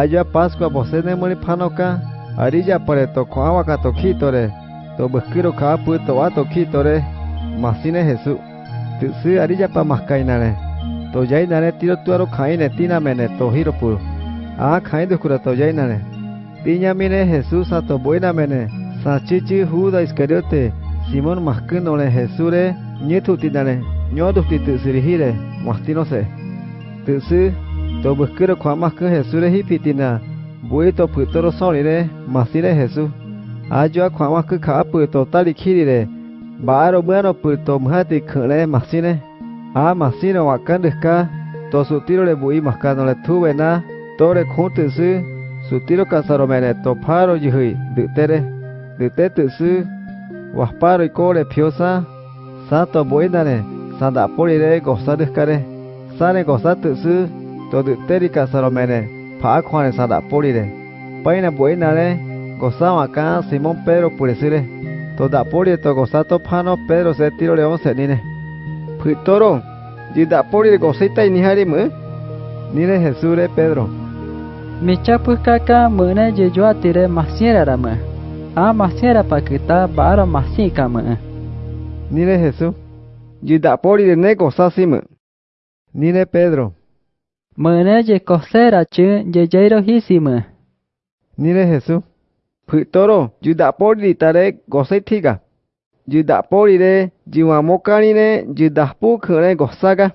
aja Pascua bosene monipanoka, arija pare to koawaka to kitore, to beskiro kaapu to ato kitore, masine hesu Tutsi arija pa makai na re to jai na re tiro tuaro kaine tinamene to hiropuro. Ah kain dukura to yainare. Tiñamine hesu sa to buenamene, sachichi hu da iskariote simon makinone hesu re nyetu tina re nyodu ti tutsurihire, mastinose. Tutsu Nietu tinare. Nyodu titu sirihire. Mastinose. bụi to buskiro kwa maskin Jesure hipitina. Bui to putoro solire. Masire Jesús. Ayo kwa maskin ka pu to tali kirire. Baro bueno puto mhati khale masine. A masine wakan deska. To su tiro le bui maskano le tuve na. Tore khuntu su. Su tiro kasaro mene to todo terica salomene, pacuane sada pulire, paina buena le, gozaba acá Simón Pedro purecire, toda pulire to gozato pano Pedro se tiro de once nine, pitoro, y da pulire gozita y nijarime, nine Jesús de Pedro. Mi chapu caca, mune y yo a tire masiera rame, a masiera pa quita baro masica me, nine Jesús, y da pulire ne gozasime, nine Pedro. Hisimu. Nine Jesús. Putoro, y da pori tare gosetiga. Y da pori de jiwamokani ne y da pu kune gosaga.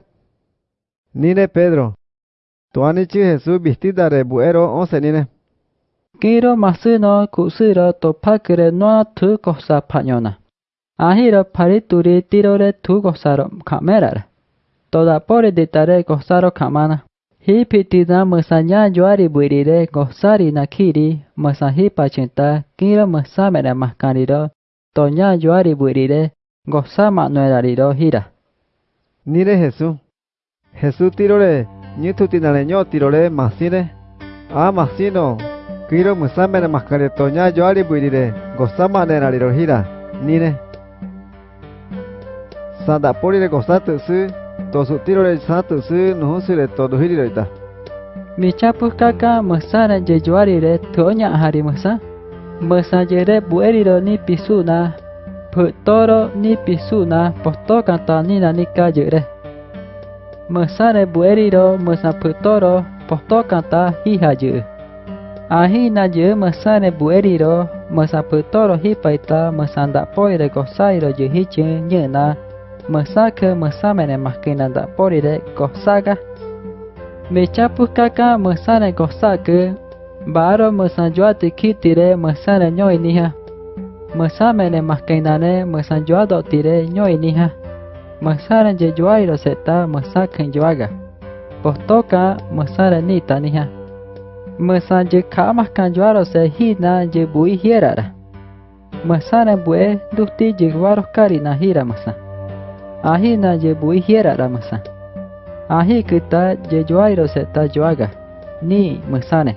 Nine Pedro. Tuanichi Jesús vestida de buero once nine. Kiro masuno kusiro to pakire no tu kosa pañona. Ahiro parituri tirore tu kosaro kamera. Toda pori de tare kosaro kamana. Hi pitina musanya juari buirire gosari nakiri musahi pachinta kiro musamere maskariro tonya juari buirire gosa manuerariro hira. Nire Jesús. Jesús tirore, ñitu tinale ño tirore masine. A masino, kiro musamere maskare tonya juari buirire gosa manuerariro hira. Nire. Sanda porire su. Tosu Tosutiro satu su nuhusure ta. Mica Michapu kaka mesara jejuarire tonya hari mesa. Mesajere bueriro ni pisuna. Putoro ni pisuna posto kata nina nika jere. Mesare bueriro mesa putoro posto kata hihaje. Ahina je mesare bueriro mesa putoro hipaita mesanda poire gosairo je nye nyena mu̶sa cũ̶hu̶ mu̶sa mehne macaina dahporire cosaga michapucacã mu̶sare cosacu̶ baharo mu̶sa yoahti cjihtire mu̶sare ñoi nija mu̶sa mehne macainare mu̶sa yoadohohtire ñoi nija mu̶sare yu̶ yoariro seheta mu̶sa cũ̶hu̶ yoaga. Potocã mu̶sare niita nija mu̶sa yu̶ cahamacaa yoaro sehe jiina yu̶ bui jierara mu̶sare buhe duti yu̶ warocarina jira mu̶sa Ahi na jebui hiera ramasa. Ahi kita jejuairo seta juaga. Ni mesane.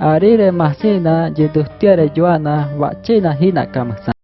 Arire masina jedustiare joana wacina hina kamasa.